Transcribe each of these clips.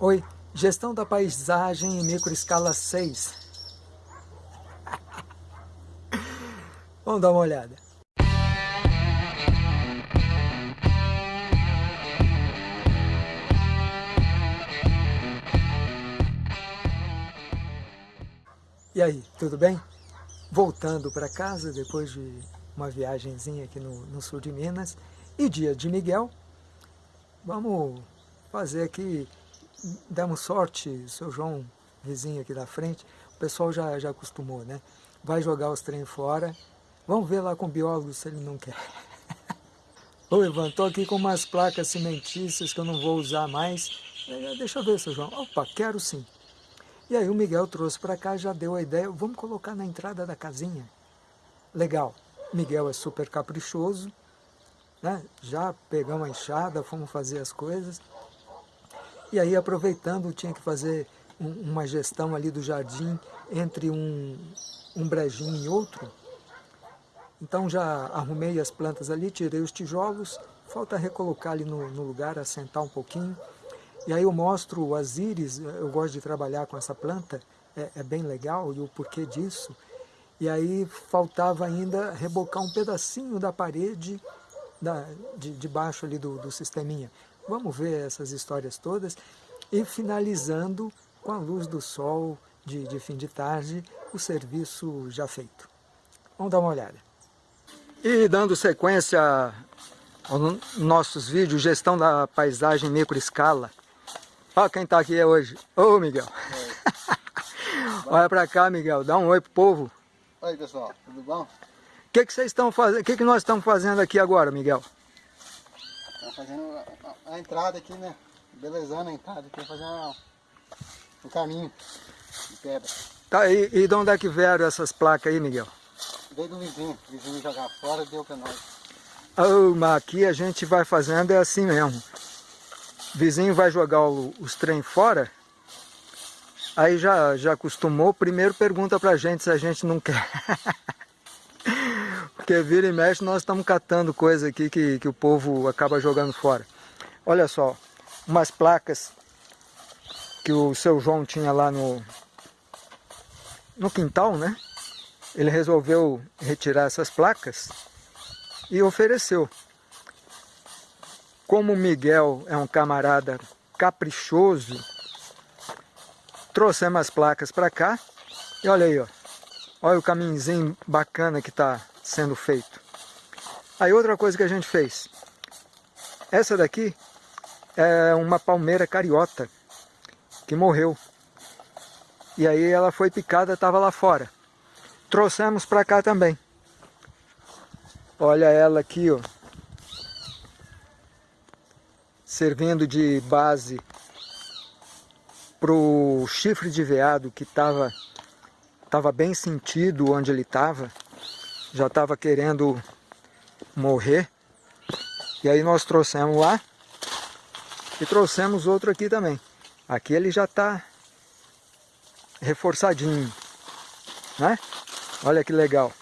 Oi, gestão da paisagem em microescala 6. Vamos dar uma olhada. E aí, tudo bem? Voltando para casa depois de uma viagemzinha aqui no, no sul de Minas e dia de Miguel, vamos fazer aqui demos sorte, seu João, vizinho aqui da frente, o pessoal já, já acostumou, né? Vai jogar os trem fora, vamos ver lá com o biólogo se ele não quer. Ô Ivan, tô aqui com umas placas cimentícias que eu não vou usar mais. É, deixa eu ver, seu João. Opa, quero sim. E aí o Miguel trouxe para cá, já deu a ideia, vamos colocar na entrada da casinha. Legal, Miguel é super caprichoso, né? já pegamos a enxada, fomos fazer as coisas. E aí, aproveitando, tinha que fazer um, uma gestão ali do jardim entre um, um brejinho e outro. Então já arrumei as plantas ali, tirei os tijolos, falta recolocar ali no, no lugar, assentar um pouquinho. E aí eu mostro as íris, eu gosto de trabalhar com essa planta, é, é bem legal e o porquê disso. E aí faltava ainda rebocar um pedacinho da parede da, de, de baixo ali do, do sisteminha. Vamos ver essas histórias todas e finalizando com a luz do sol de, de fim de tarde, o serviço já feito. Vamos dar uma olhada. E dando sequência aos nossos vídeos, gestão da paisagem microescala. Olha quem está aqui hoje. Ô Miguel. Olha para cá, Miguel. Dá um oi pro povo. Oi, pessoal. Tudo bom? O que, que vocês estão fazendo? O que, que nós estamos fazendo aqui agora, Miguel? Fazendo a entrada aqui, né? Belezando a entrada aqui, fazendo um caminho de pedra. Tá, e, e de onde é que vieram essas placas aí, Miguel? Veio do vizinho, o vizinho jogar fora deu pra nós. Oh, mas aqui a gente vai fazendo é assim mesmo. O vizinho vai jogar o, os trem fora, aí já, já acostumou, primeiro pergunta pra gente se a gente não quer. Porque vira e mexe nós estamos catando coisa aqui que, que o povo acaba jogando fora. Olha só, umas placas que o seu João tinha lá no, no quintal, né? Ele resolveu retirar essas placas e ofereceu. Como Miguel é um camarada caprichoso, trouxemos as placas para cá e olha aí, ó. Olha o caminhozinho bacana que está sendo feito. Aí outra coisa que a gente fez. Essa daqui é uma palmeira cariota que morreu. E aí ela foi picada, estava lá fora. Trouxemos para cá também. Olha ela aqui, ó. Servindo de base para o chifre de veado que estava tava bem sentido onde ele estava. Já estava querendo morrer. E aí nós trouxemos lá e trouxemos outro aqui também. Aqui ele já está reforçadinho, né? Olha que legal.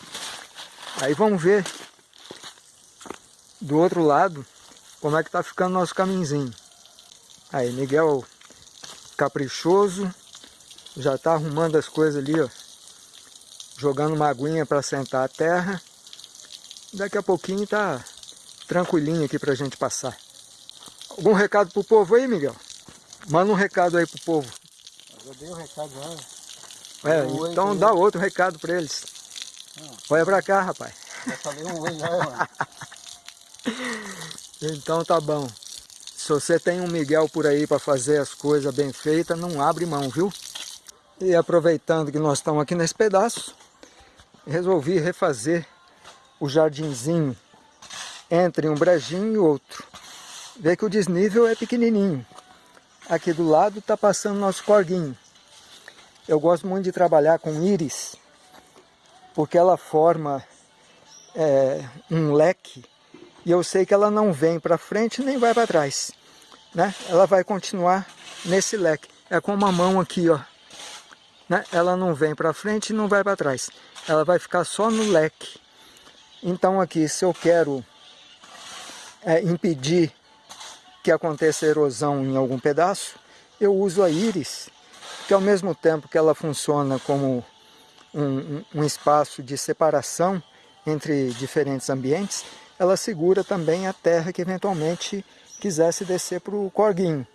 Aí vamos ver do outro lado como é que tá ficando nosso caminhozinho. Aí, Miguel caprichoso, já está arrumando as coisas ali, ó. Jogando uma aguinha para sentar a terra. Daqui a pouquinho tá tranquilinho aqui para a gente passar. Algum recado pro povo aí, Miguel? Manda um recado aí pro povo. Eu dei um recado já. É, um então oi, dá oi. outro recado para eles. Ah. Olha pra cá, rapaz. Já falei um oi já, mano. então tá bom. Se você tem um Miguel por aí para fazer as coisas bem feitas, não abre mão, viu? E aproveitando que nós estamos aqui nesse pedaço, resolvi refazer o jardinzinho entre um brejinho e outro vê que o desnível é pequenininho. Aqui do lado está passando nosso corguinho. Eu gosto muito de trabalhar com íris, porque ela forma é, um leque e eu sei que ela não vem para frente nem vai para trás. Né? Ela vai continuar nesse leque. É como a mão aqui, ó. Né? Ela não vem para frente e não vai para trás. Ela vai ficar só no leque. Então aqui, se eu quero é, impedir que aconteça erosão em algum pedaço, eu uso a íris, que ao mesmo tempo que ela funciona como um, um, espaço de separação entre diferentes ambientes, ela segura também a terra que eventualmente quisesse descer para o corguinho.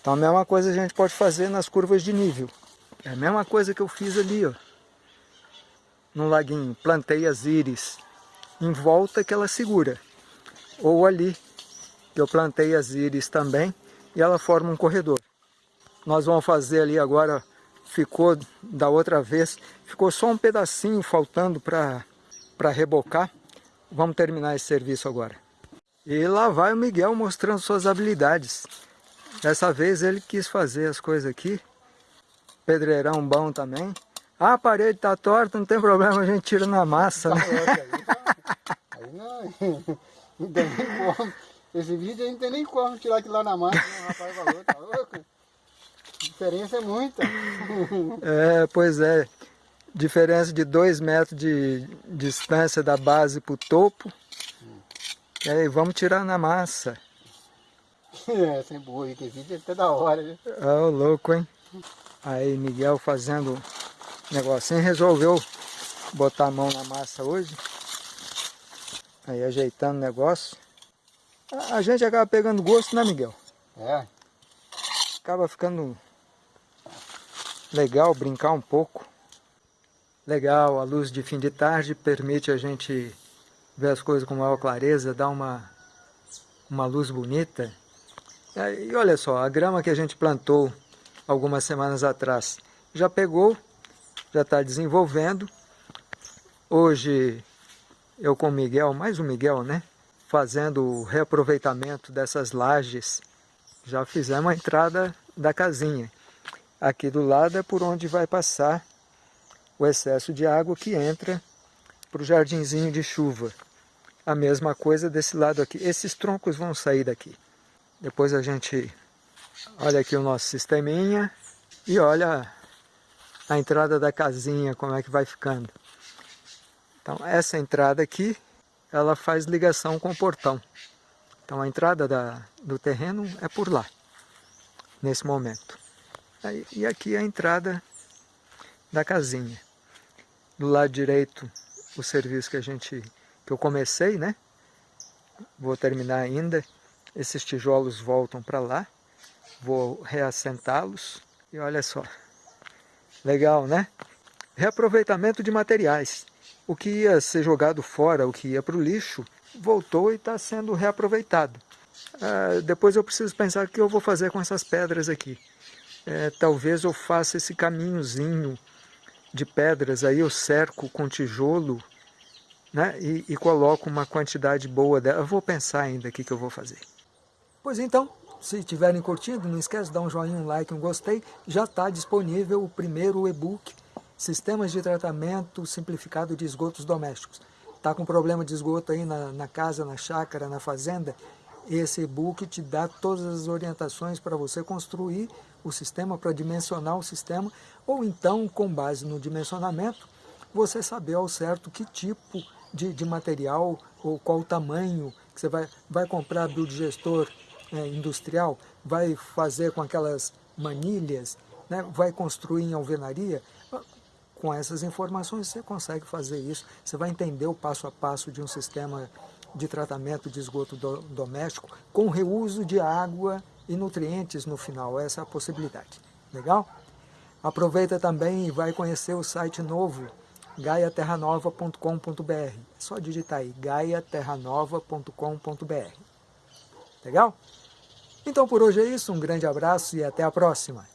Então a mesma coisa a gente pode fazer nas curvas de nível. É a mesma coisa que eu fiz ali, ó. No laguinho, plantei as íris em volta que ela segura. Ou ali, eu plantei as íris também e ela forma um corredor. Nós vamos fazer ali agora, ficou da outra vez, ficou só um pedacinho faltando para rebocar. Vamos terminar esse serviço agora. E lá vai o Miguel mostrando suas habilidades. Dessa vez ele quis fazer as coisas aqui. Pedreirão bom também. Ah, a parede está torta, não tem problema, a gente tira na massa, tá né? Aí, não, não tem nem como. Esse vídeo aí não tem nem como tirar aquilo lá na massa, né? o rapaz falou, tá louco? A diferença é muita. É, pois é. Diferença de 2 metros de distância da base para o topo. E aí, vamos tirar na massa. É, sem burro, que vídeo é até da hora? Ah, louco, hein? Aí, Miguel fazendo negocinho, resolveu botar a mão na massa hoje. Aí, ajeitando o negócio. A gente acaba pegando gosto, né, Miguel? É. Acaba ficando legal brincar um pouco. Legal, a luz de fim de tarde permite a gente ver as coisas com maior clareza, dá uma, uma luz bonita. E olha só, a grama que a gente plantou algumas semanas atrás já pegou, já está desenvolvendo. Hoje eu com o Miguel, mais o Miguel, né? Fazendo o reaproveitamento dessas lajes, já fizemos a entrada da casinha. Aqui do lado é por onde vai passar o excesso de água que entra para o jardinzinho de chuva. A mesma coisa desse lado aqui. Esses troncos vão sair daqui. Depois a gente olha aqui o nosso sisteminha e olha a entrada da casinha, como é que vai ficando. Então essa entrada aqui, ela faz ligação com o portão. Então a entrada da, do terreno é por lá, nesse momento. E aqui a entrda da casinha. Do lado direito, o serviço que a gente que eu comecei, né? Vou terminar ainda. Esses tijolos voltam para lá. Vou reassentá-los. E olha só. Legal, né? Reaproveitamento de materiais. O que ia ser jogado fora, o que ia para o lixo, voltou e está sendo reaproveitado. Ah, depois eu preciso pensar o que eu vou fazer com essas pedras aqui. É, talvez eu faça esse caminhozinho de pedras, aí eu cerco com tijolo né, e, e coloco uma quantidade boa dela. Eu vou pensar ainda o que, que eu vou fazer. Pois então, se estiverem curtindo, não esquece de dar um joinha, um like, um gostei. Já está disponível o primeiro e-book Sistemas de Tratamento Simplificado de Esgotos Domésticos. Está com problema de esgoto aí na, na casa, na chácara, na fazenda? Esse e-book te dá todas as orientações para você construir o sistema, para dimensionar o sistema, ou então, com base no dimensionamento, você saber ao certo que tipo de, de material ou qual o tamanho que você vai, vai comprar biodigestor é, industrial, vai fazer com aquelas manilhas, né? vai construir em alvenaria, com essas informações você consegue fazer isso, você vai entender o passo a passo de um sistema de tratamento de esgoto do, doméstico com reuso de água e nutrientes no final, essa é a possibilidade. Legal? Aproveita também e vai conhecer o site novo, gaiaterranova.com.br. É só digitar aí, gaiaterranova.com.br. Legal? Então por hoje é isso, um grande abraço e até a próxima.